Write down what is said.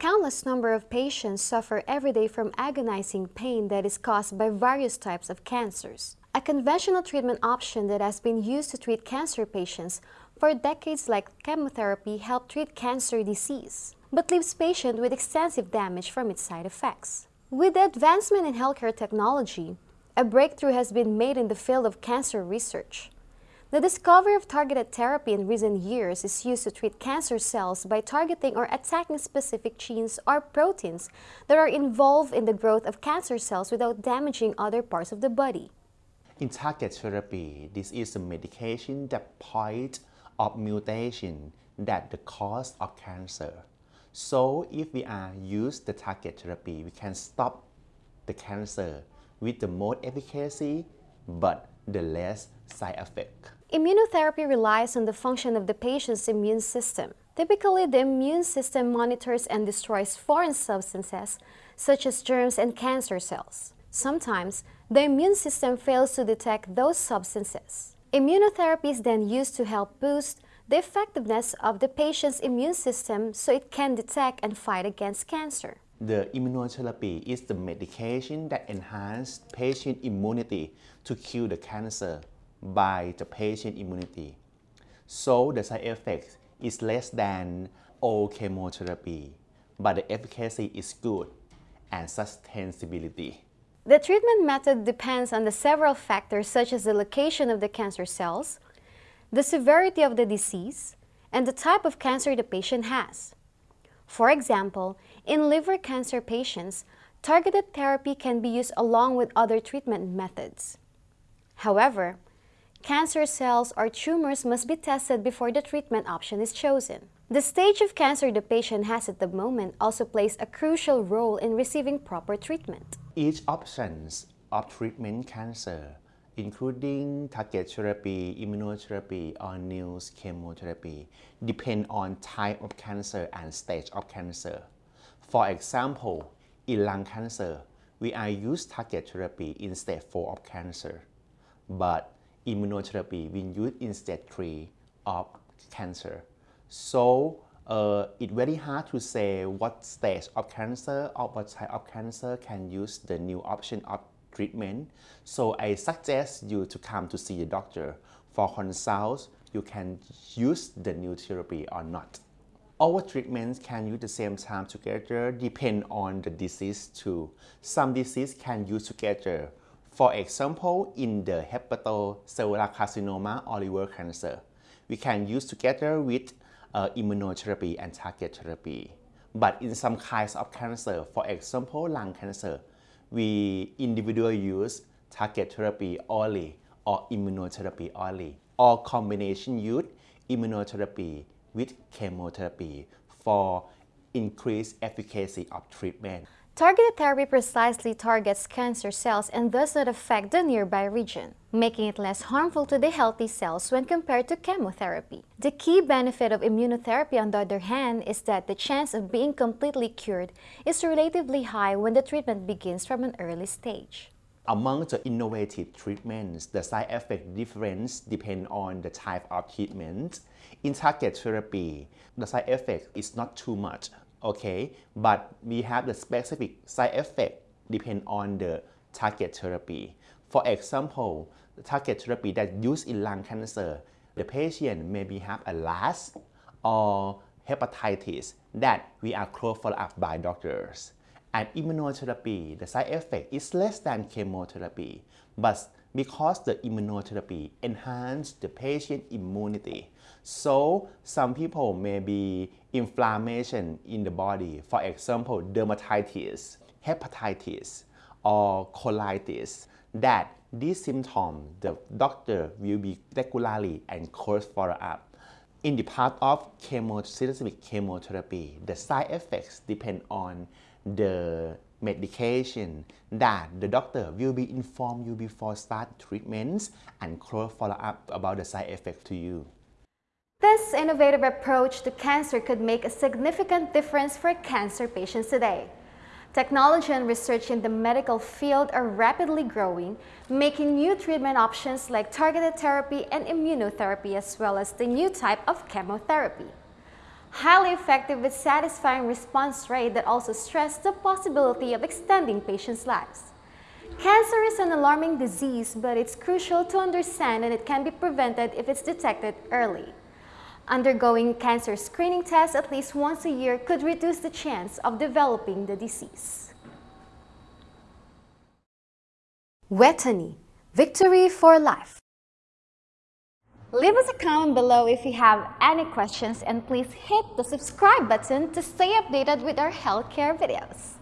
countless number of patients suffer every day from agonizing pain that is caused by various types of cancers. A conventional treatment option that has been used to treat cancer patients for decades like chemotherapy help treat cancer disease, but leaves patients with extensive damage from its side effects. With the advancement in healthcare technology, a breakthrough has been made in the field of cancer research. The discovery of targeted therapy in recent years is used to treat cancer cells by targeting or attacking specific genes or proteins that are involved in the growth of cancer cells without damaging other parts of the body. In target therapy, this is a medication that point of mutation that the cause of cancer. So if we are use the target therapy, we can stop the cancer with the more efficacy but the less side effect. Immunotherapy relies on the function of the patient's immune system. Typically, the immune system monitors and destroys foreign substances such as germs and cancer cells. Sometimes, the immune system fails to detect those substances. Immunotherapy is then used to help boost the effectiveness of the patient's immune system so it can detect and fight against cancer. The immunotherapy is the medication that enhances patient immunity to kill the cancer by the patient immunity. So the side effect is less than all chemotherapy, but the efficacy is good and sustainability. The treatment method depends on the several factors such as the location of the cancer cells, the severity of the disease, and the type of cancer the patient has. For example, in liver cancer patients, targeted therapy can be used along with other treatment methods. However, cancer cells or tumors must be tested before the treatment option is chosen. The stage of cancer the patient has at the moment also plays a crucial role in receiving proper treatment. Each options of treatment cancer, including target therapy, immunotherapy, or new chemotherapy, depend on type of cancer and stage of cancer. For example, in lung cancer, we are use target therapy in stage 4 of cancer, but immunotherapy we use in stage 3 of cancer. So uh, it's very hard to say what stage of cancer or what type of cancer can use the new option of treatment. So I suggest you to come to see a doctor for consult. You can use the new therapy or not. Our treatments can use the same time together depend on the disease too. Some disease can use together. For example, in the hepatocellular carcinoma or liver cancer, we can use together with uh, immunotherapy and target therapy. But in some kinds of cancer, for example, lung cancer, we individually use target therapy only or immunotherapy only, or combination use immunotherapy with chemotherapy for increased efficacy of treatment. Targeted therapy precisely targets cancer cells and does not affect the nearby region, making it less harmful to the healthy cells when compared to chemotherapy. The key benefit of immunotherapy on the other hand is that the chance of being completely cured is relatively high when the treatment begins from an early stage. Among the innovative treatments, the side effect difference depend on the type of treatment. In target therapy, the side effect is not too much okay but we have the specific side effect depend on the target therapy. For example the target therapy that used in lung cancer the patient maybe have a LAS or hepatitis that we are close follow up by doctors. And immunotherapy the side effect is less than chemotherapy but because the immunotherapy enhance the patient immunity. So some people may be inflammation in the body, for example, dermatitis, hepatitis, or colitis, that these symptoms the doctor will be regularly and close follow up. In the part of chemosynthetic chemotherapy, the side effects depend on the medication that the doctor will be informed you before start treatments and close follow-up about the side effect to you. This innovative approach to cancer could make a significant difference for cancer patients today. Technology and research in the medical field are rapidly growing, making new treatment options like targeted therapy and immunotherapy as well as the new type of chemotherapy. Highly effective with satisfying response rate that also stress the possibility of extending patients' lives. Cancer is an alarming disease, but it's crucial to understand and it can be prevented if it's detected early. Undergoing cancer screening tests at least once a year could reduce the chance of developing the disease. Vejthani, victory for life. Leave us a comment below if you have any questions and please hit the subscribe button to stay updated with our healthcare videos.